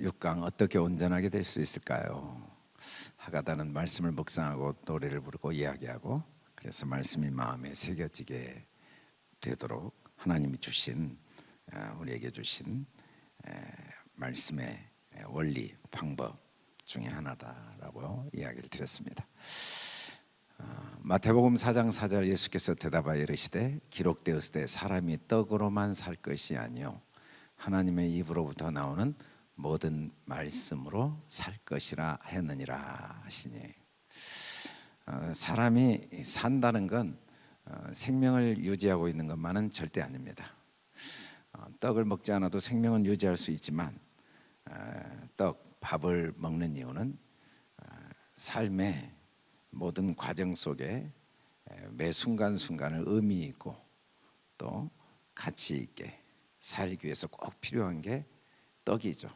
6강 어떻게 온전하게 될 수 있을까요? 하가다는 말씀을 묵상하고 노래를 부르고 이야기하고 그래서 말씀이 마음에 새겨지게 되도록 하나님이 주신 어, 우리에게 주신 말씀의 원리 방법 중에 하나다라고 이야기를 드렸습니다. 어, 마태복음 4장 4절 예수께서 대답하여 이르시되 기록되었을 때 사람이 떡으로만 살 것이 아니요 하나님의 입으로부터 나오는 모든 말씀으로 살 것이라 했느니라 하시니 어, 사람이 산다는 건 어, 생명을 유지하고 있는 것만은 절대 아닙니다. 어, 떡을 먹지 않아도 생명은 유지할 수 있지만 떡 밥을 먹는 이유는 삶의 모든 과정 속에 매 순간순간을 의미 있고 또 가치 있게 살기 위해서 꼭 필요한 게 떡이죠.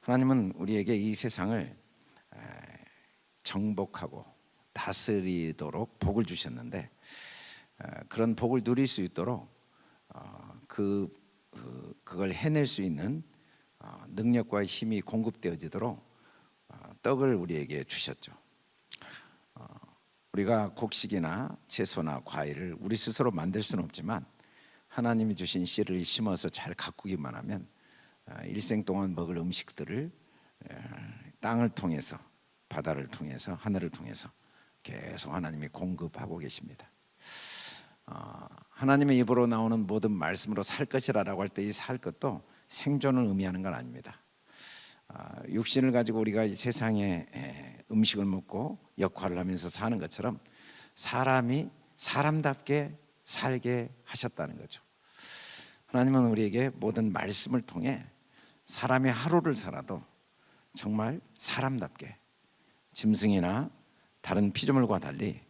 하나님은 우리에게 이 세상을 정복하고 다스리도록 복을 주셨는데 그런 복을 누릴 수 있도록 어, 그, 그 그걸 해낼 수 있는 어, 능력과 힘이 공급되어지도록 어, 떡을 우리에게 주셨죠. 우리가 곡식이나 채소나 과일을 우리 스스로 만들 수는 없지만 하나님이 주신 씨를 심어서 잘 가꾸기만 하면 아, 일생 동안 먹을 음식들을 땅을 통해서 바다를 통해서 하늘을 통해서 계속 하나님이 공급하고 계십니다. 어, 하나님의 입으로 나오는 모든 말씀으로 살 것이라라고 할 때 이 살 것도 생존을 의미하는 건 아닙니다. 아, 육신을 가지고 우리가 이 세상에 음식을 먹고 역할을 하면서 사는 것처럼 사람이 사람답게 살게 하셨다는 거죠. 하나님은 우리에게 모든 말씀을 통해 사람의 하루를 살아도 정말 사람답게 짐승이나 다른 피조물과 달리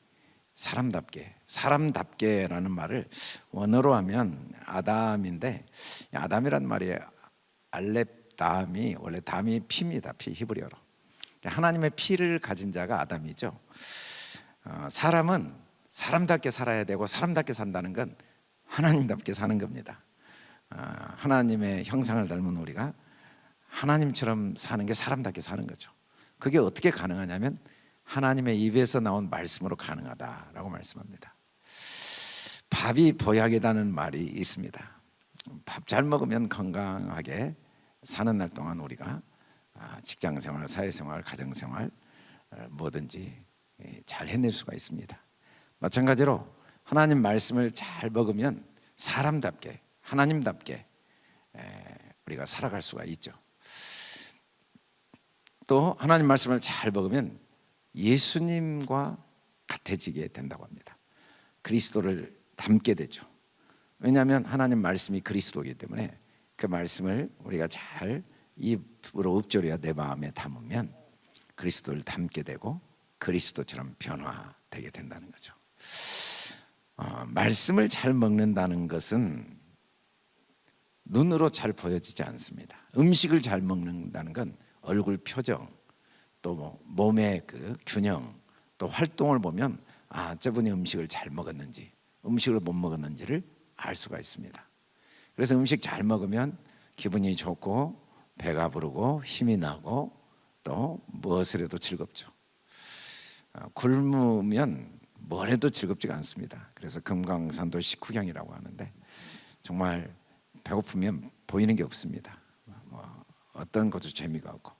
사람답게 사람답게라는 말을 원어로 하면 아담인데 아담이란 말이 알렙 담이 원래 담이 피입니다 피 히브리어로. 하나님의 피를 가진 자가 아담이죠. 어, 사람은 사람답게 살아야 되고 사람답게 산다는 건 하나님답게 사는 겁니다. 어, 하나님의 형상을 닮은 우리가 하나님처럼 사는 게 사람답게 사는 거죠. 그게 어떻게 가능하냐면 하나님의 입에서 나온 말씀으로 가능하다라고 말씀합니다. 밥이 보약이라는 말이 있습니다. 밥 잘 먹으면 건강하게 사는 날 동안 우리가 아, 직장생활, 사회생활, 가정생활 어, 뭐든지 예, 잘 해낼 수가 있습니다. 마찬가지로 하나님 말씀을 잘 먹으면 사람답게 하나님답게 우리가 살아갈 수가 있죠 또 하나님 말씀을 잘 먹으면 예수님과 같아지게 된다고 합니다. 그리스도를 닮게 되죠. 왜냐하면 하나님 말씀이 그리스도이기 때문에 그 말씀을 우리가 잘 입으로 읊조려 내 마음에 담으면 그리스도를 닮게 되고 그리스도처럼 변화되게 된다는 거죠. 어, 말씀을 잘 먹는다는 것은 눈으로 잘 보여지지 않습니다. 음식을 잘 먹는다는 건 얼굴 표정 또 몸의 그 균형 또 활동을 보면 아 저분이 음식을 잘 먹었는지 음식을 못 먹었는지를 알 수가 있습니다. 그래서 음식 잘 먹으면 기분이 좋고 배가 부르고 힘이 나고 또 무엇을 해도 즐겁죠. 아, 굶으면 뭘 해도 즐겁지가 않습니다. 그래서 금강산도 식후경이라고 하는데 정말 배고프면 보이는 게 없습니다. 뭐 어떤 것도 재미가 없고.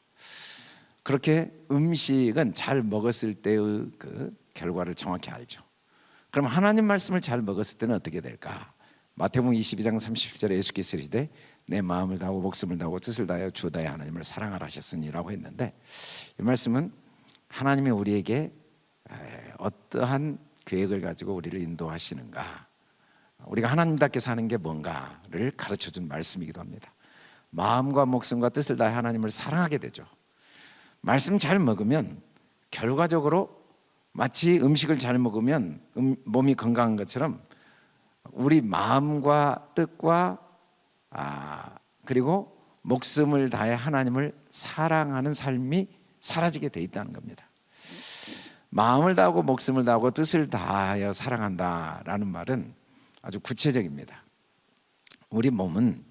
그렇게 음식은 잘 먹었을 때의 그 결과를 정확히 알죠. 그럼 하나님 말씀을 잘 먹었을 때는 어떻게 될까? 마태복음 22장 37절에 예수께서 이르시되 내 마음을 다하고 목숨을 다하고 뜻을 다하여 주 다의 하나님을 사랑하라 하셨으니라고 했는데 이 말씀은 하나님이 우리에게 어떠한 계획을 가지고 우리를 인도하시는가? 우리가 하나님답게 사는 게 뭔가를 가르쳐준 말씀이기도 합니다 마음과 목숨과 뜻을 다해 하나님을 사랑하게 되죠. 말씀 잘 먹으면 결과적으로 마치 음식을 잘 먹으면 음, 몸이 건강한 것처럼 우리 마음과 뜻과 아, 그리고 목숨을 다해 하나님을 사랑하는 삶이 사라지게 돼 있다는 겁니다. 마음을 다하고 목숨을 다하고 뜻을 다하여 사랑한다라는 말은 아주 구체적입니다. 우리 몸은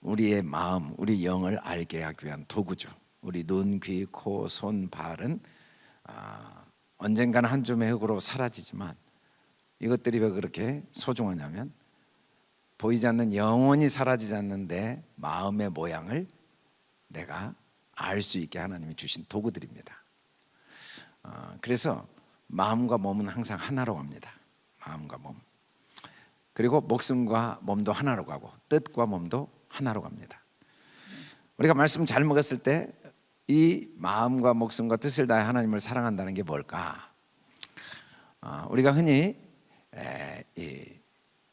우리의 마음, 우리 영을 알게 하기 위한 도구죠. 우리 눈, 귀, 코, 손, 발은 아, 언젠가는 한 줌의 흙으로 사라지지만 이것들이 왜 그렇게 소중하냐면 보이지 않는 영원히 사라지지 않는데 마음의 모양을 내가 알 수 있게 하나님이 주신 도구들입니다. 어, 그래서 마음과 몸은 항상 하나로 갑니다. 마음과 몸. 그리고 목숨과 몸도 하나로 가고 뜻과 몸도 하나로 갑니다. 우리가 말씀 잘 먹었을 때 이 마음과 목숨과 뜻을 다해 하나님을 사랑한다는 게 뭘까? 어, 우리가 흔히 에, 이,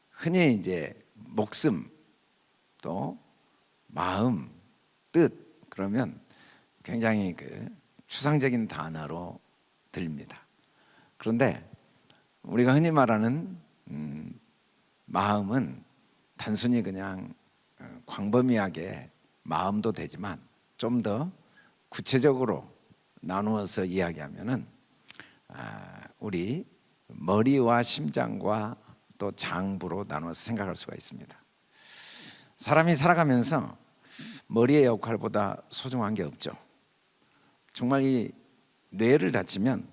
흔히 이제 목숨 또 마음 뜻 그러면 굉장히 그 추상적인 단어로 들립니다. 그런데 우리가 흔히 말하는 음, 마음은 단순히 그냥 어, 광범위하게 마음도 되지만 좀 더 구체적으로 나누어서 이야기하면은 아, 우리 머리와 심장과 또 장부로 나누어서 생각할 수가 있습니다. 사람이 살아가면서 머리의 역할보다 소중한 게 없죠. 정말 이 뇌를 다치면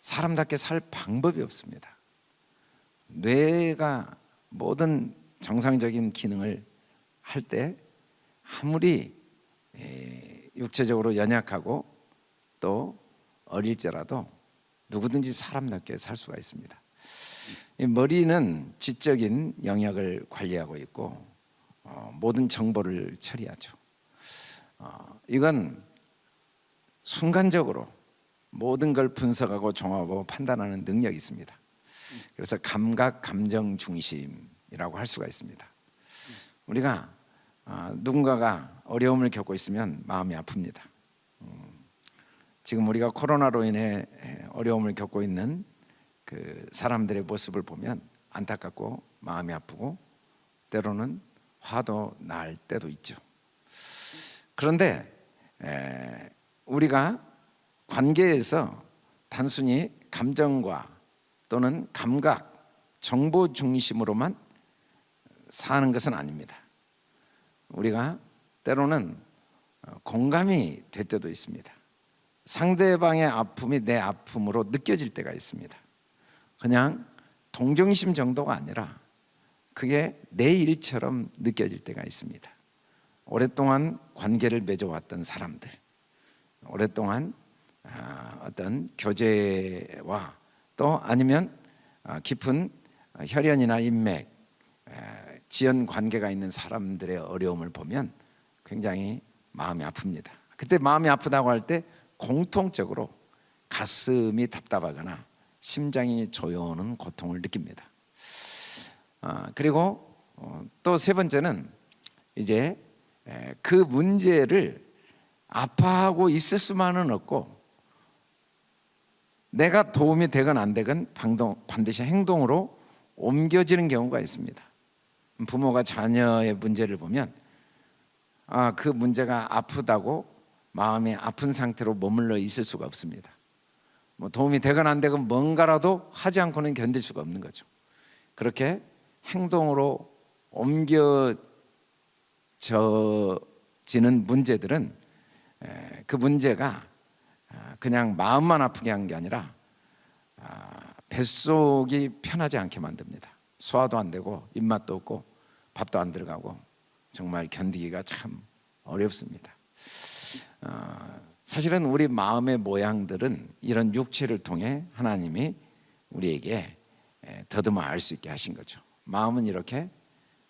사람답게 살 방법이 없습니다. 뇌가 모든 정상적인 기능을 할 때 아무리 육체적으로 연약하고 또 어릴지라도 누구든지 사람답게 살 수가 있습니다. 머리는 지적인 영역을 관리하고 있고 어, 모든 정보를 처리하죠. 어, 이건 순간적으로 모든 걸 분석하고 종합하고 판단하는 능력이 있습니다. 그래서 감각 감정 중심이라고 할 수가 있습니다. 우리가 어, 누군가가 어려움을 겪고 있으면 마음이 아픕니다. 음, 지금 우리가 코로나로 인해 어려움을 겪고 있는 그 사람들의 모습을 보면 안타깝고 마음이 아프고 때로는 화도 날 때도 있죠. 그런데 우리가 관계에서 단순히 감정과 또는 감각, 정보 중심으로만 사는 것은 아닙니다. 우리가 때로는 공감이 될 때도 있습니다. 상대방의 아픔이 내 아픔으로 느껴질 때가 있습니다. 그냥 동정심 정도가 아니라 그게 내 일처럼 느껴질 때가 있습니다. 오랫동안 관계를 맺어왔던 사람들, 오랫동안 아, 어떤 교제와 또 아니면 아, 깊은 혈연이나 인맥, 지연 관계가 있는 사람들의 어려움을 보면 굉장히 마음이 아픕니다. 그때 마음이 아프다고 할 때 공통적으로 가슴이 답답하거나 심장이 조여오는 고통을 느낍니다. 아, 그리고 어, 또세 번째는 이제 그 문제를 아파하고 있을 수만은 없고 내가 도움이 되건 안 되건 반드시 행동으로 옮겨지는 경우가 있습니다. 부모가 자녀의 문제를 보면 아, 그 문제가 아프다고 마음이 아픈 상태로 머물러 있을 수가 없습니다. 뭐 도움이 되건 안 되건 뭔가라도 하지 않고는 견딜 수가 없는 거죠. 그렇게 행동으로 옮겨지는 문제들은 그 문제가 아, 그냥 마음만 아프게 한 게 아니라 아, 뱃속이 편하지 않게 만듭니다. 소화도 안 되고 입맛도 없고 밥도 안 들어가고 정말 견디기가 참 어렵습니다. 어, 사실은 우리 마음의 모양들은 이런 육체를 통해 하나님이 우리에게 더듬어 알 수 있게 하신 거죠. 마음은 이렇게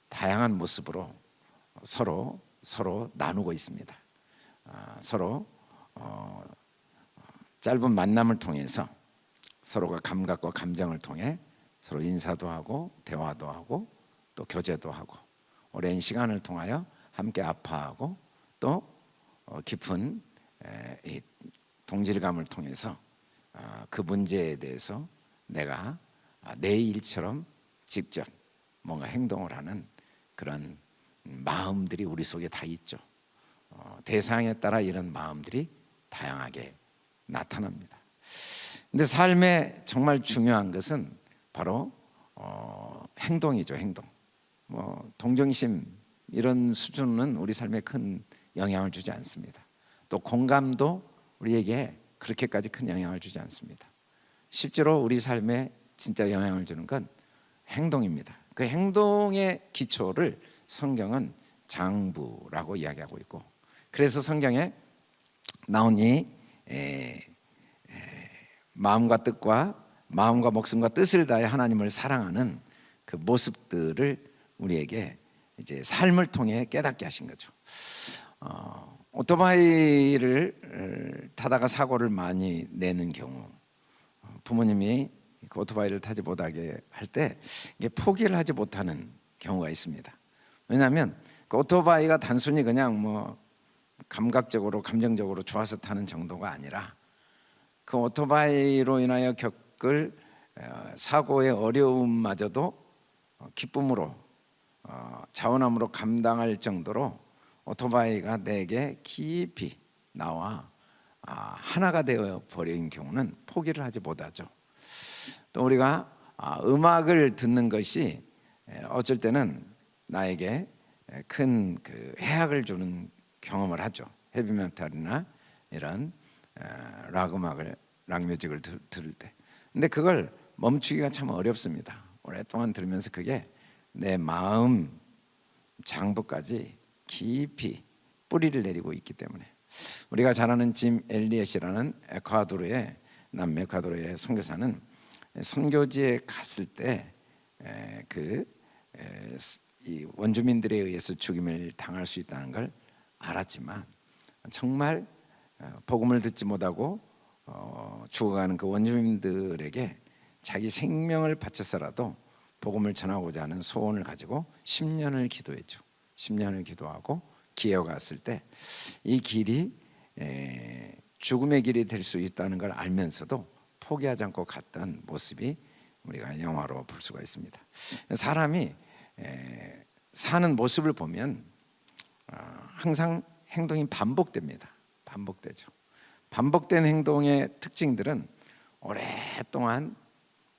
다양한 모습으로 서로 서로 나누고 있습니다. 아, 서로 어, 짧은 만남을 통해서 서로가 감각과 감정을 통해 서로 인사도 하고 대화도 하고 또 교제도 하고 오랜 시간을 통하여 함께 아파하고 또 어, 깊은 동질감을 통해서 아, 그 문제에 대해서 내가 아, 내 일처럼 직접 뭔가 행동을 하는 그런 마음들이 우리 속에 다 있죠. 어, 대상에 따라 이런 마음들이 다양하게 나타납니다. 근데 삶에 정말 중요한 것은 바로 어, 행동이죠, 행동. 뭐 동정심이 이런 수준은 우리 삶에 큰 영향을 주지 않습니다. 또 공감도 우리에게 그렇게까지 큰 영향을 주지 않습니다. 실제로 우리 삶에 진짜 영향을 주는 건 행동입니다. 그 행동의 기초를 성경은 장부라고 이야기하고 있고 그래서 성경에 이 에, 에, 마음과 뜻과 마음과 목숨과 뜻을 다해 하나님을 사랑하는 그 모습들을 우리에게 이제 삶을 통해 깨닫게 하신 거죠. 어, 오토바이를 어, 타다가 사고를 많이 내는 경우 부모님이 그 오토바이를 타지 못하게 할때 포기를 하지 못하는 경우가 있습니다. 왜냐하면 그 오토바이가 단순히 그냥 뭐 감각적으로 감정적으로 좋아서 타는 정도가 아니라 그 오토바이로 인하여 겪을 어, 사고의 어려움마저도 기쁨으로 어, 자원함으로 감당할 정도로 오토바이가 내게 깊이 나와 아, 하나가 되어 버린 경우는 포기를 하지 못하죠. 또 우리가 아, 음악을 듣는 것이 어쩔 때는 나에게 큰 그 해악을 주는 경험을 하죠. 헤비메탈이나 이런 락 음악을 락 뮤직을 들 을 때. 근데 그걸 멈추기가 참 어렵습니다. 오랫동안 들으면서 그게 내 마음 장부까지 깊이 뿌리를 내리고 있기 때문에 우리가 잘 아는 짐 엘리엇이라는 에콰도르의 남에콰도르의 선교사는 선교지에 갔을 때 그 원주민들에 의해서 죽임을 당할 수 있다는 걸 알았지만 정말 어, 복음을 듣지 못하고 어, 죽어가는 그 원주민들에게 자기 생명을 바쳐서라도 복음을 전하고자 하는 소원을 가지고 10년을 기도했죠. 10년을 기도하고 기회가 왔을 때 이 길이 죽음의 길이 될 수 있다는 걸 알면서도 포기하지 않고 갔던 모습이 우리가 영화로 볼 수가 있습니다. 사람이 사는 모습을 보면 어, 항상 행동이 반복됩니다. 반복되죠. 반복된 행동의 특징들은 오랫동안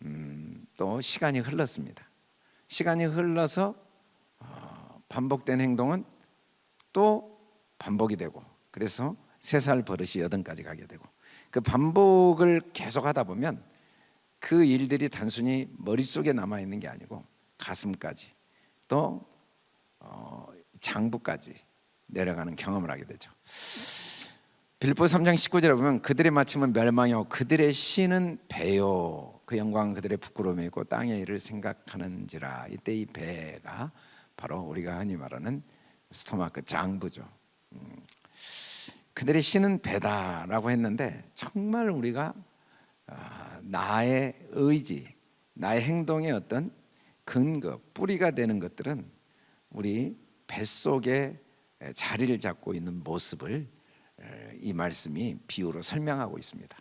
음, 또 시간이 흘렀습니다. 시간이 흘러서 어, 반복된 행동은 또 반복이 되고 그래서 세 살 버릇이 여든까지 가게 되고 그 반복을 계속하다 보면 그 일들이 단순히 머릿속에 남아 있는 게 아니고 가슴까지 또 어, 장부까지 내려가는 경험을 하게 되죠. 빌보 3장 19절에 보면 그들의 마침은 멸망이요 그들의 신은 배요 그 영광 그들의 부끄러움이고 땅의 일을 생각하는지라 이때 이 배가 바로 우리가 흔히 말하는 스토마크 장부죠. 음. 그들의 신은 배다라고 했는데 정말 우리가 아, 나의 의지, 나의 행동의 어떤 근거, 뿌리가 되는 것들은 우리 뱃속에 자리를 잡고 있는 모습을 이 말씀이 비유로 설명하고 있습니다.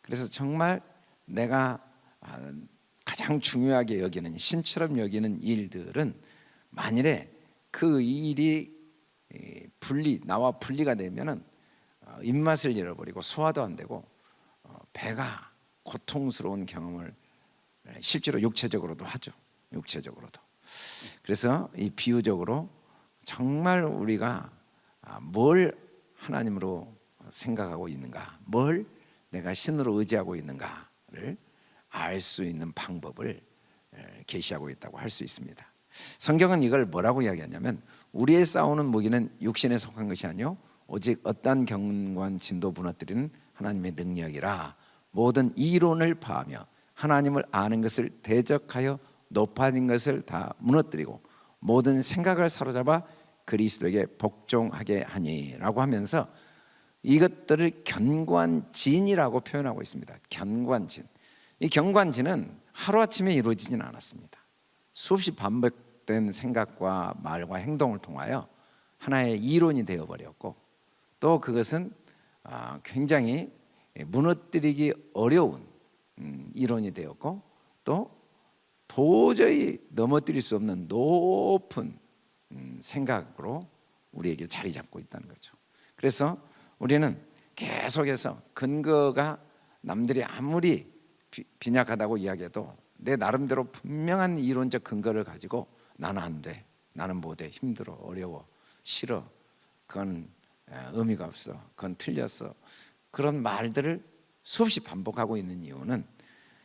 그래서 정말 내가 아, 가장 중요하게 여기는 신처럼 여기는 일들은 만일에 그 일이 분리 나와 분리가 되면은 어, 입맛을 잃어버리고 소화도 안 되고 어, 배가 고통스러운 경험을 실제로 육체적으로도 하죠. 육체적으로도. 그래서 이 비유적으로 정말 우리가 아, 뭘 하나님으로 생각하고 있는가, 뭘 내가 신으로 의지하고 있는가를 알 수 있는 방법을 계시하고 있다고 할 수 있습니다. 성경은 이걸 뭐라고 이야기하냐면 우리의 싸우는 무기는 육신에 속한 것이 아니요 오직 어떤 경관 진도 무너뜨리는 하나님의 능력이라 모든 이론을 파하며 하나님을 아는 것을 대적하여 높아진 것을 다 무너뜨리고 모든 생각을 사로잡아 그리스도에게 복종하게 하니라고 하면서 이것들을 견관진이라고 표현하고 있습니다. 견관진. 이 견관진은 하루아침에 이루어지진 않았습니다. 수없이 반복된 생각과 말과 행동을 통하여 하나의 이론이 되어 버렸고 또 그것은 아, 굉장히 무너뜨리기 어려운 음, 이론이 되었고 또 도저히 넘어뜨릴 수 없는 높은 음, 생각으로 우리에게 자리 잡고 있다는 거죠. 그래서 우리는 계속해서 근거가 남들이 아무리 빈약하다고 이야기해도 내 나름대로 분명한 이론적 근거를 가지고 나는 안 돼. 나는 못해. 힘들어. 어려워. 싫어. 그건 의미가 없어. 그건 틀렸어. 그런 말들을 수없이 반복하고 있는 이유는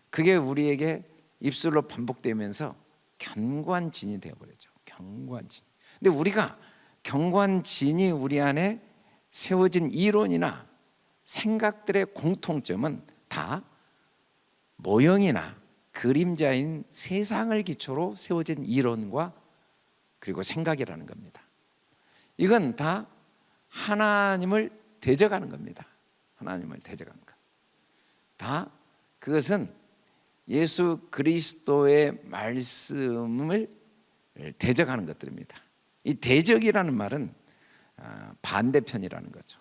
그게 우리에게 입술로 반복되면서 견고한 진이 되어버렸죠. 견고한 진. 근데 우리가 견고한 진이 우리 안에 세워진 이론이나 생각들의 공통점은 다 모형이나 그림자인 세상을 기초로 세워진 이론과 그리고 생각이라는 겁니다. 이건 다 하나님을 대적하는 겁니다. 하나님을 대적하는 것. 다 그것은 예수 그리스도의 말씀을 대적하는 것들입니다. 이 대적이라는 말은 아, 반대편이라는 거죠.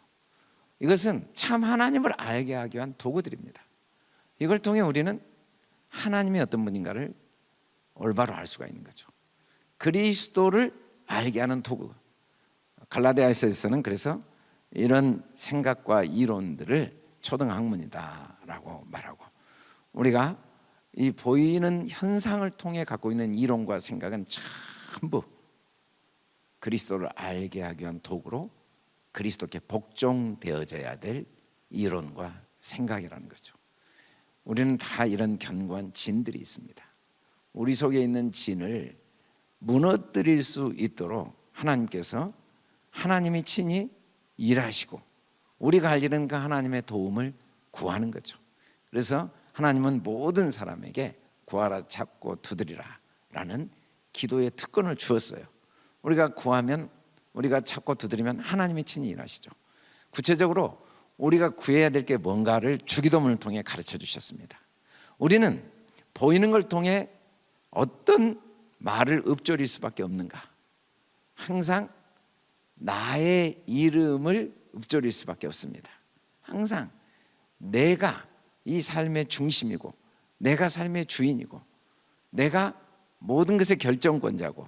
이것은 참 하나님을 알게 하기 위한 도구들입니다 이걸 통해 우리는 하나님이 어떤 분인가를 올바로 알 수가 있는 거죠. 그리스도를 알게 하는 도구. 갈라디아서에서는 그래서 이런 생각과 이론들을 초등학문이다 라고 말하고 우리가 이 보이는 현상을 통해 갖고 있는 이론과 생각은 전부 그리스도를 알게 하기 위한 도구로 그리스도께 복종되어져야 될 이론과 생각이라는 거죠 우리는 다 이런 견고한 진들이 있습니다. 우리 속에 있는 진을 무너뜨릴 수 있도록 하나님께서 하나님이 친히 일하시고 우리가 할 일은 그 하나님의 도움을 구하는 거죠. 그래서 하나님은 모든 사람에게 구하라 찾고 두드리라 라는 기도의 특권을 주었어요. 우리가 구하면 우리가 찾고 두드리면 하나님이 친히 일하시죠. 구체적으로 우리가 구해야 될 게 뭔가를 주기도문을 통해 가르쳐 주셨습니다. 우리는 보이는 걸 통해 어떤 말을 읊조릴 수밖에 없는가? 항상 나의 이름을 읊조릴 수밖에 없습니다. 항상 내가 이 삶의 중심이고 내가 삶의 주인이고 내가 모든 것의 결정권자고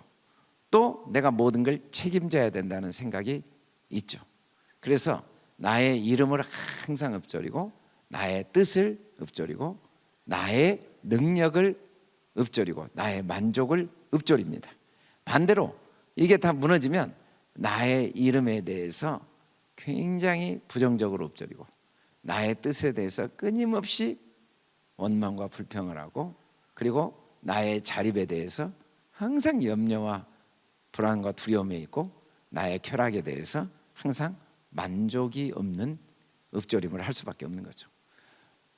또 내가 모든 걸 책임져야 된다는 생각이 있죠. 그래서 나의 이름을 항상 읊조리고 나의 뜻을 읊조리고 나의 능력을 읊조리고 나의 만족을 읊조립니다. 반대로 이게 다 무너지면 나의 이름에 대해서 굉장히 부정적으로 읊조리고 나의 뜻에 대해서 끊임없이 원망과 불평을 하고 그리고 나의 자립에 대해서 항상 염려와 불안과 두려움에 있고 나의 쾌락에 대해서 항상 만족이 없는 읊조림을 할 수밖에 없는 거죠.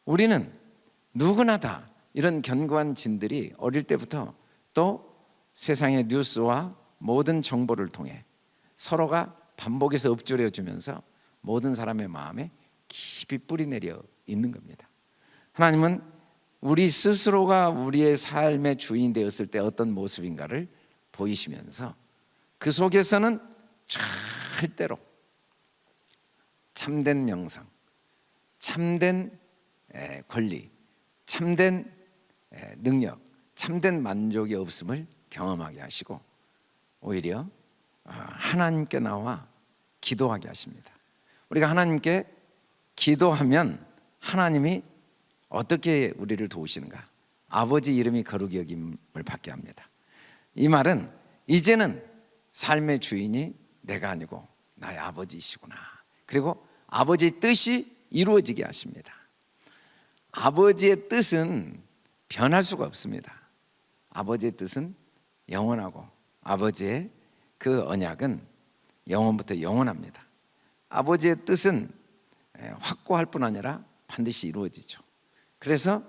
우리는 누구나 다 이런 견고한 진들이 어릴 때부터 또 세상의 뉴스와 모든 정보를 통해 서로가 반복해서 읊조려 주면서 모든 사람의 마음에 깊이 뿌리내려 있는 겁니다. 하나님은 우리 스스로가 우리의 삶의 주인 되었을 때 어떤 모습인가를 보이시면서 그 속에서는 절대로 참된 명상, 참된 권리, 참된 능력, 참된 만족이 없음을 경험하게 하시고 오히려 아, 하나님께 나와 기도하게 하십니다. 우리가 하나님께 기도하면 하나님이 어떻게 우리를 도우시는가? 아버지 이름이 거룩히 여김을 받게 합니다. 이 말은 이제는 삶의 주인이 내가 아니고 나의 아버지이시구나. 그리고 아버지의 뜻이 이루어지게 하십니다. 아버지의 뜻은 변할 수가 없습니다. 아버지의 뜻은 영원하고 아버지의 그 언약은 영원부터 영원합니다. 아버지의 뜻은 확고할 뿐 아니라 반드시 이루어지죠. 그래서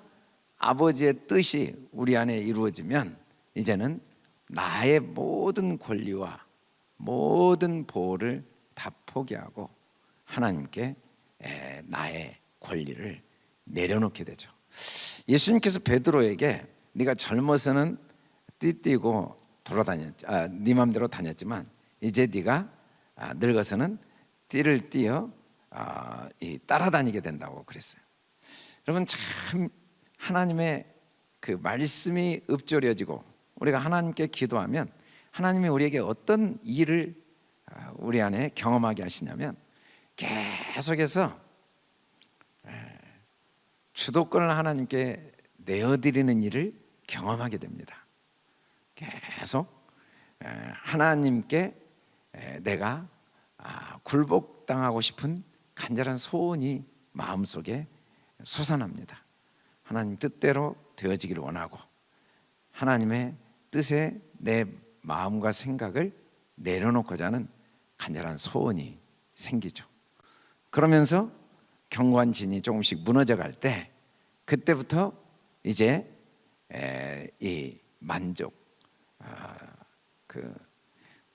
아버지의 뜻이 우리 안에 이루어지면 이제는 나의 모든 권리와 모든 보호를 다 포기하고 하나님께 나의 권리를 내려놓게 되죠. 예수님께서 베드로에게 네가 젊어서는 띠띠고 돌아다녔 아, 네 맘대로 다녔지만 이제 네가 아, 늙어서는 띠를 띄어 아, 따라다니게 된다고 그랬어요. 여러분 참 하나님의 그 말씀이 읊조려지고 우리가 하나님께 기도하면 하나님이 우리에게 어떤 일을 아, 우리 안에 경험하게 하시냐면 계속해서 주도권을 하나님께 내어드리는 일을 경험하게 됩니다 계속 에, 하나님께 에, 내가 아, 굴복당하고 싶은 간절한 소원이 마음속에 솟아납니다. 하나님 뜻대로 되어지기를 원하고 하나님의 뜻에 내 마음과 생각을 내려놓고자 하는 간절한 소원이 생기죠. 그러면서 경관진이 조금씩 무너져 갈 때 그때부터 이제 에, 이 만족, 아, 그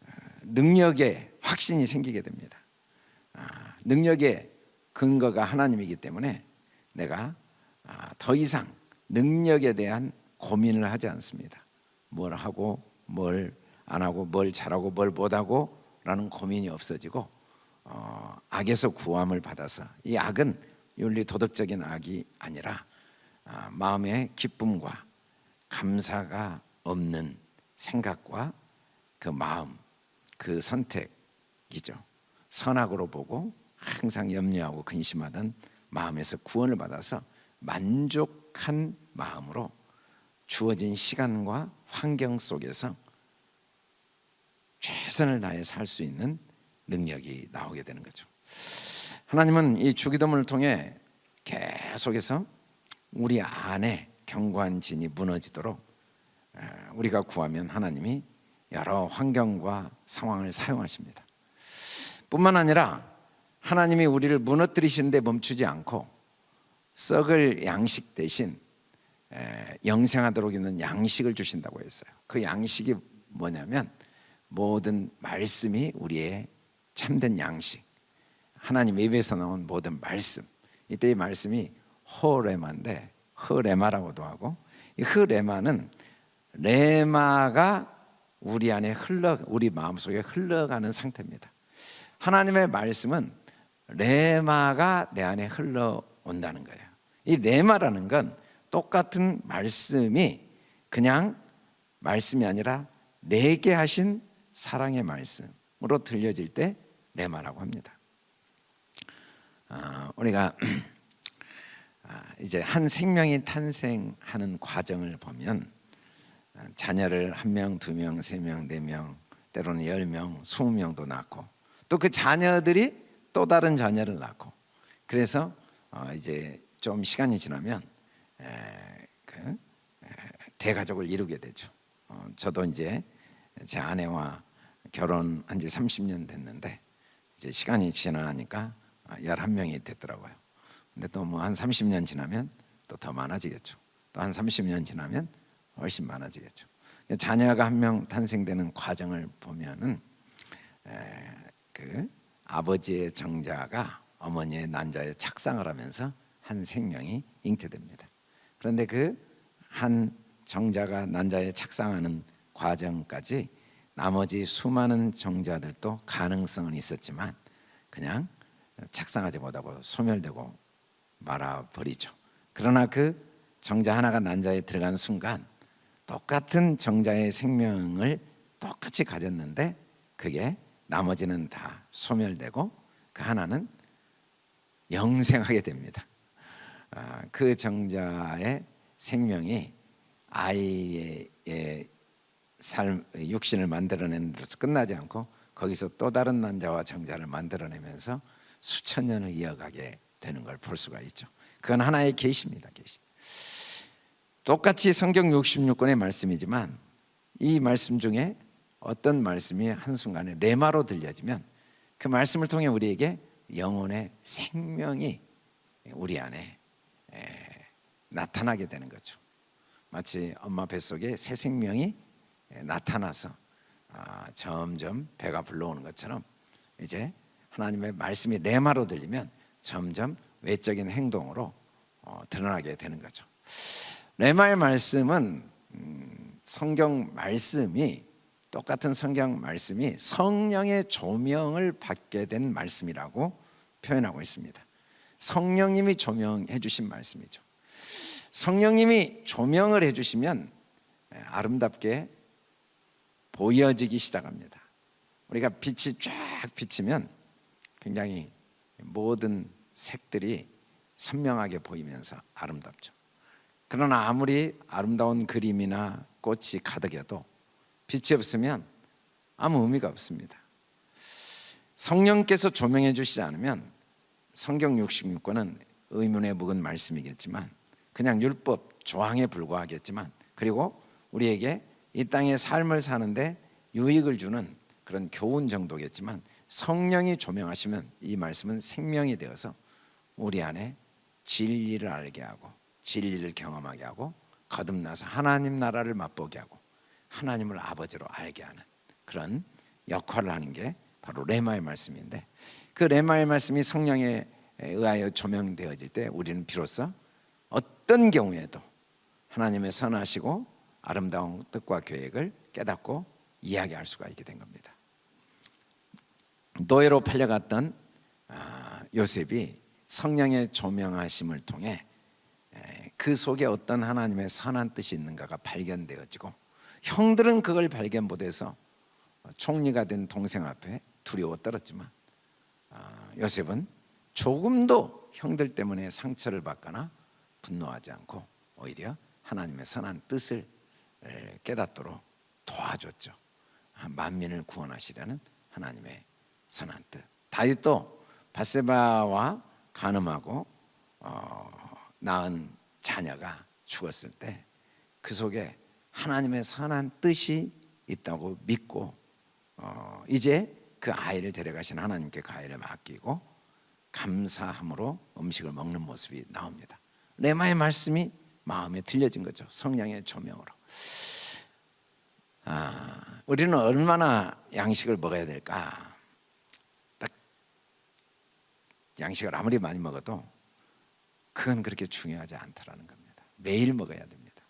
아, 능력의 확신이 생기게 됩니다. 아, 능력의 근거가 하나님이기 때문에 내가 아, 더 이상 능력에 대한 고민을 하지 않습니다. 뭘 하고 뭘 안 하고 뭘 잘하고 뭘 못하고 라는 고민이 없어지고 어, 악에서 구함을 받아서 이 악은 윤리 도덕적인 악이 아니라 아, 마음의 기쁨과 감사가 없는 생각과 그 마음 그 선택이죠. 선악으로 보고 항상 염려하고 근심하던 마음에서 구원을 받아서 만족한 마음으로 주어진 시간과 환경 속에서 최선을 다해 살 수 있는 능력이 나오게 되는 거죠. 하나님은 이 주기도문을 통해 계속해서 우리 안에 경관 진이 무너지도록 우리가 구하면 하나님이 여러 환경과 상황을 사용하십니다. 뿐만 아니라 하나님이 우리를 무너뜨리시는데 멈추지 않고 썩을 양식 대신 영생하도록 있는 양식을 주신다고 했어요. 그 양식이 뭐냐면 모든 말씀이 우리의 참된 양식. 하나님 입에서 나온 모든 말씀. 이때 이 말씀이 허레마인데 허레마라고도 하고 이 허레마는 레마가 우리 안에 흘러 우리 마음속에 흘러가는 상태입니다. 하나님의 말씀은 레마가 내 안에 흘러온다는 거예요. 이 레마라는 건 똑같은 말씀이 그냥 말씀이 아니라 내게 하신 사랑의 말씀으로 들려질 때 레마라고 합니다. 아, 우리가 아, 이제 한 생명이 탄생하는 과정을 보면 자녀를 한 명, 두 명, 세 명, 네 명, 때로는 열 명, 스무 명도 낳고 또 그 자녀들이 또 다른 자녀를 낳고 그래서 어, 이제 좀 시간이 지나면 그 대가족을 이루게 되죠. 어, 저도 이제 제 아내와 결혼한 지 30년 됐는데 이제 시간이 지나니까 11명이 됐더라고요. 근데 또 뭐 한 30년 지나면 또 더 많아지겠죠. 또 한 30년 지나면 훨씬 많아지겠죠. 자녀가 한 명 탄생되는 과정을 보면은 그 아버지의 정자가 어머니의 난자에 착상을 하면서 한 생명이 잉태됩니다. 그런데 그 한 정자가 난자에 착상하는 과정까지 나머지 수많은 정자들도 가능성은 있었지만 그냥 착상하지 못하고 소멸되고 말아버리죠. 그러나 그 정자 하나가 난자에 들어간 순간 똑같은 정자의 생명을 똑같이 가졌는데 그게 나머지는 다 소멸되고 그 하나는 영생하게 됩니다. 아, 그 정자의 생명이 아이의 삶, 육신을 만들어내는 데서 끝나지 않고 거기서 또 다른 남자와 정자를 만들어내면서 수천 년을 이어가게 되는 걸 볼 수가 있죠. 그건 하나의 계시입니다. 계시. 똑같이 성경 66권의 말씀이지만 이 말씀 중에 어떤 말씀이 한순간에 레마로 들려지면 그 말씀을 통해 우리에게 영혼의 생명이 우리 안에 나타나게 되는 거죠. 마치 엄마 뱃속에 새 생명이 나타나서 아, 점점 배가 불러오는 것처럼 이제 하나님의 말씀이 레마로 들리면 점점 외적인 행동으로 어, 드러나게 되는 거죠. 레마의 말씀은 음, 성경 말씀이 똑같은 성경 말씀이 성령의 조명을 받게 된 말씀이라고 표현하고 있습니다. 성령님이 조명해 주신 말씀이죠. 성령님이 조명을 해 주시면 예, 아름답게 보여지기 시작합니다. 우리가 빛이 쫙 비치면 굉장히 모든 색들이 선명하게 보이면서 아름답죠. 그러나 아무리 아름다운 그림이나 꽃이 가득해도 빛이 없으면 아무 의미가 없습니다. 성령께서 조명해 주시지 않으면 성경 66권은 의문에 묵은 말씀이겠지만 그냥 율법 조항에 불과하겠지만 그리고 우리에게 이 땅의 삶을 사는데 유익을 주는 그런 교훈 정도겠지만 성령이 조명하시면 이 말씀은 생명이 되어서 우리 안에 진리를 알게 하고 진리를 경험하게 하고 거듭나서 하나님 나라를 맛보게 하고 하나님을 아버지로 알게 하는 그런 역할을 하는 게 바로 레마의 말씀인데 그 레마의 말씀이 성령에 의하여 조명되어질 때 우리는 비로소 어떤 경우에도 하나님의 선하시고 아름다운 뜻과 계획을 깨닫고 이야기할 수가 있게 된 겁니다. 노예로 팔려갔던 아, 요셉이 성령의 조명하심을 통해 그 속에 어떤 하나님의 선한 뜻이 있는가가 발견되어지고 형들은 그걸 발견 못해서 총리가 된 동생 앞에 두려워 떨었지만 아, 요셉은 조금도 형들 때문에 상처를 받거나 분노하지 않고 오히려 하나님의 선한 뜻을 깨닫도록 도와줬죠. 만민을 구원하시려는 하나님의 선한 뜻. 다윗도 바세바와 간음하고 어, 낳은 자녀가 죽었을 때 그 속에 하나님의 선한 뜻이 있다고 믿고 어, 이제 그 아이를 데려가신 하나님께 그 아이를 맡기고 감사함으로 음식을 먹는 모습이 나옵니다. 레마의 말씀이 마음에 들려진 거죠. 성령의 조명으로. 아, 우리는 얼마나 양식을 먹어야 될까? 딱 양식을 아무리 많이 먹어도 그건 그렇게 중요하지 않다라는 겁니다. 매일 먹어야 됩니다.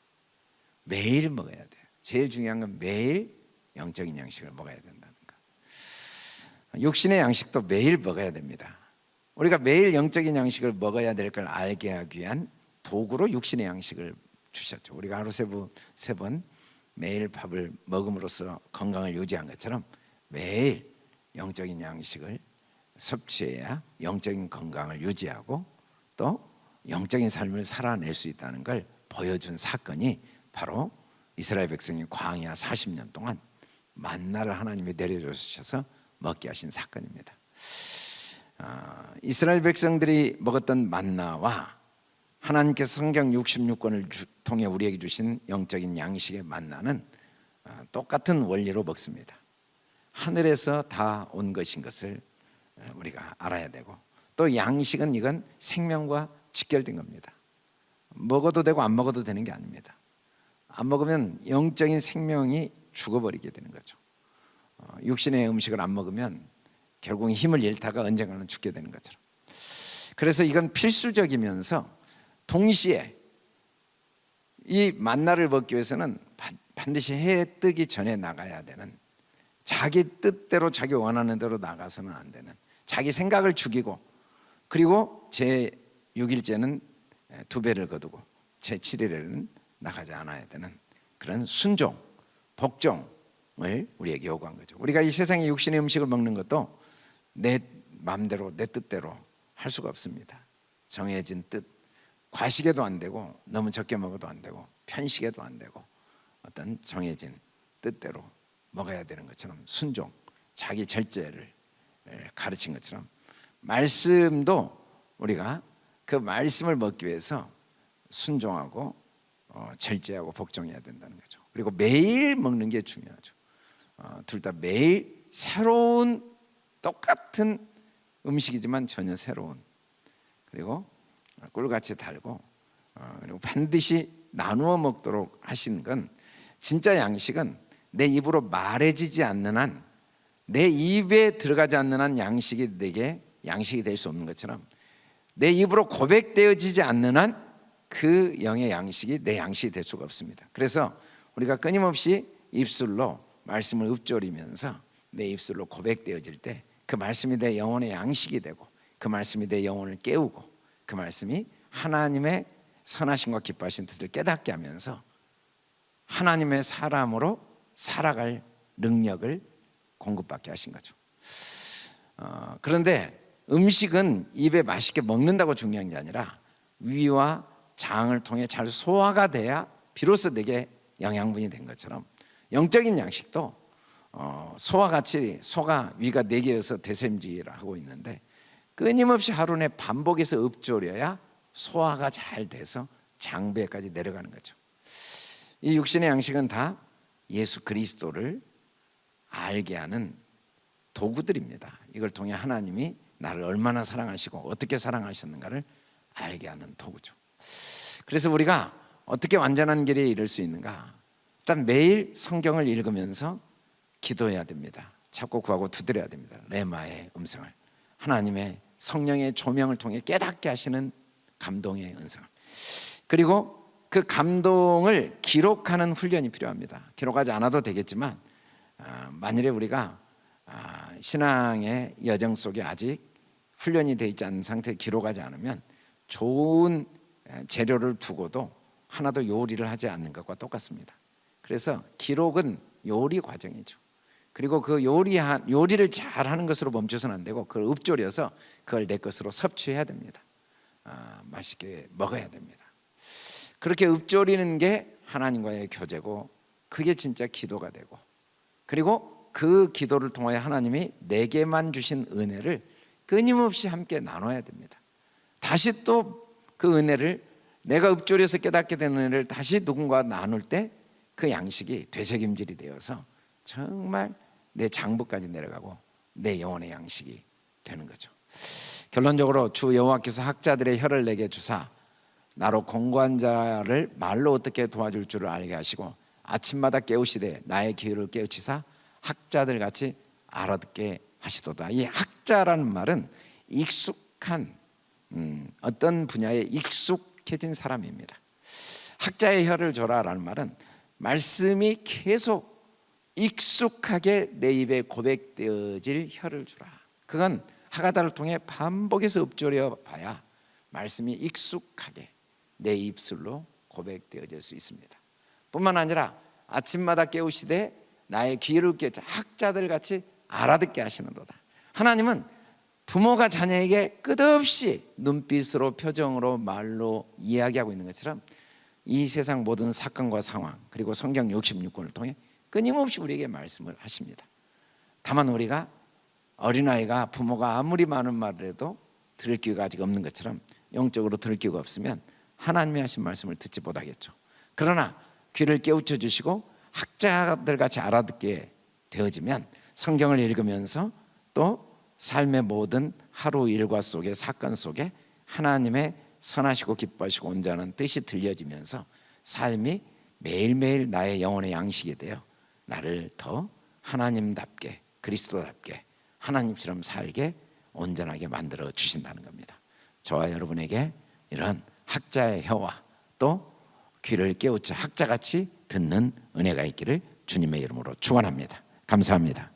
매일 먹어야 돼요. 제일 중요한 건 매일 영적인 양식을 먹어야 된다는 거. 육신의 양식도 매일 먹어야 됩니다. 우리가 매일 영적인 양식을 먹어야 될 걸 알게 하기 위한 도구로 육신의 양식을 주셨죠. 우리가 하루 세번 매일 밥을 먹음으로써 건강을 유지한 것처럼 매일 영적인 양식을 섭취해야 영적인 건강을 유지하고 또 영적인 삶을 살아낼 수 있다는 걸 보여준 사건이 바로 이스라엘 백성이 광야 40년 동안 만나를 하나님이 내려주셔서 먹게 하신 사건입니다. 아, 이스라엘 백성들이 먹었던 만나와 하나님께서 성경 66권을 통해 우리에게 주신 영적인 양식의 만나는 아, 똑같은 원리로 먹습니다. 하늘에서 다 온 것인 것을 우리가 알아야 되고 또 양식은 이건 생명과 직결된 겁니다. 먹어도 되고 안 먹어도 되는 게 아닙니다. 안 먹으면 영적인 생명이 죽어버리게 되는 거죠. 어, 육신의 음식을 안 먹으면 결국 힘을 잃다가 언젠가는 죽게 되는 것처럼. 그래서 이건 필수적이면서 동시에 이 만나를 먹기 위해서는 반드시 해 뜨기 전에 나가야 되는 자기 뜻대로 자기 원하는 대로 나가서는 안 되는 자기 생각을 죽이고 그리고 제 6일째는 두 배를 거두고 제 7일에는 나가지 않아야 되는 그런 순종, 복종을 우리에게 요구한 거죠. 우리가 이 세상에 육신의 음식을 먹는 것도 내 마음대로 내 뜻대로 할 수가 없습니다. 정해진 뜻, 과식에도 안 되고 너무 적게 먹어도 안 되고 편식에도 안 되고 어떤 정해진 뜻대로 먹어야 되는 것처럼 순종, 자기 절제를 가르친 것처럼 말씀도 우리가 그 말씀을 먹기 위해서 순종하고 어, 절제하고 복종해야 된다는 거죠. 그리고 매일 먹는 게 중요하죠. 어, 둘다 매일 새로운 똑같은 음식이지만 전혀 새로운 그리고 꿀같이 달고 어, 그리고 반드시 나누어 먹도록 하신 건 진짜 양식은 내 입으로 말해지지 않는 한 내 입에 들어가지 않는 한 양식이 내게 양식이 될 수 없는 것처럼 내 입으로 고백되어지지 않는 한 그 영의 양식이 내 양식이 될 수가 없습니다. 그래서 우리가 끊임없이 입술로 말씀을 읊조리면서 내 입술로 고백되어질 때 그 말씀이 내 영혼의 양식이 되고 그 말씀이 내 영혼을 깨우고 그 말씀이 하나님의 선하심과 기뻐하신 뜻을 깨닫게 하면서 하나님의 사람으로 살아갈 능력을 공급받게 하신 거죠. 어, 그런데 음식은 입에 맛있게 먹는다고 중요한 게 아니라 위와 장을 통해 잘 소화가 돼야 비로소 내게 영양분이 된 것처럼 영적인 양식도 어, 소와 같이 소가 위가 네 개여서 대샘지를 하고 있는데 끊임없이 하루 내 반복해서 읊조려야 소화가 잘 돼서 장부에까지 내려가는 거죠. 이 육신의 양식은 다 예수 그리스도를 알게 하는 도구들입니다. 이걸 통해 하나님이 나를 얼마나 사랑하시고 어떻게 사랑하셨는가를 알게 하는 도구죠. 그래서 우리가 어떻게 완전한 길에 이를 수 있는가? 일단 매일 성경을 읽으면서 기도해야 됩니다. 찾고 구하고 두드려야 됩니다. 레마의 음성을 하나님의 성령의 조명을 통해 깨닫게 하시는 감동의 음성을 그리고 그 감동을 기록하는 훈련이 필요합니다. 기록하지 않아도 되겠지만 아, 만일에 우리가 아, 신앙의 여정 속에 아직 훈련이 되어 있지 않은 상태에 기록하지 않으면 좋은 재료를 두고도 하나도 요리를 하지 않는 것과 똑같습니다. 그래서 기록은 요리 과정이죠. 그리고 그 요리한 요리를 잘 하는 것으로 멈춰서는 안 되고 그걸 읊조려서 그걸 내 것으로 섭취해야 됩니다. 아, 맛있게 먹어야 됩니다. 그렇게 읊조리는 게 하나님과의 교제고 그게 진짜 기도가 되고 그리고 그 기도를 통하여 하나님이 내게만 주신 은혜를 끊임없이 함께 나눠야 됩니다. 다시 또 그 은혜를 내가 읊조려서 깨닫게 된 은혜를 다시 누군가 나눌 때 그 양식이 되새김질이 되어서 정말 내 장부까지 내려가고 내 영혼의 양식이 되는 거죠. 결론적으로 주 여호와께서 학자들의 혀를 내게 주사 나로 공고한 자를 말로 어떻게 도와줄 줄을 알게 하시고 아침마다 깨우시되 나의 기회를 깨우치사 학자들 같이 알아듣게 하시도다. 이 학자라는 말은 익숙한 음, 어떤 분야에 익숙해진 사람입니다. 학자의 혀를 줘라 라는 말은 말씀이 계속 익숙하게 내 입에 고백되어질 혀를 주라. 그건 하가다를 통해 반복해서 읊조려 봐야 말씀이 익숙하게 내 입술로 고백되어질 수 있습니다. 뿐만 아니라 아침마다 깨우시되 나의 귀를 깨 학자들 같이 알아듣게 하시는도다. 하나님은 부모가 자녀에게 끝없이 눈빛으로 표정으로 말로 이야기하고 있는 것처럼 이 세상 모든 사건과 상황 그리고 성경 66권을 통해 끊임없이 우리에게 말씀을 하십니다. 다만 우리가 어린아이가 부모가 아무리 많은 말을 해도 들을 기회가 아직 없는 것처럼 영적으로 들을 기회가 없으면 하나님이 하신 말씀을 듣지 못하겠죠. 그러나 귀를 깨우쳐 주시고 학자들 같이 알아듣게 되어지면 성경을 읽으면서 또 삶의 모든 하루 일과 속에 사건 속에 하나님의 선하시고 기뻐하시고 온전한 뜻이 들려지면서 삶이 매일매일 나의 영혼의 양식이 되어 나를 더 하나님답게 그리스도답게 하나님처럼 살게 온전하게 만들어 주신다는 겁니다. 저와 여러분에게 이런 학자의 혀와 또 귀를 깨우쳐 학자같이 듣는 은혜가 있기를 주님의 이름으로 축원합니다. 감사합니다.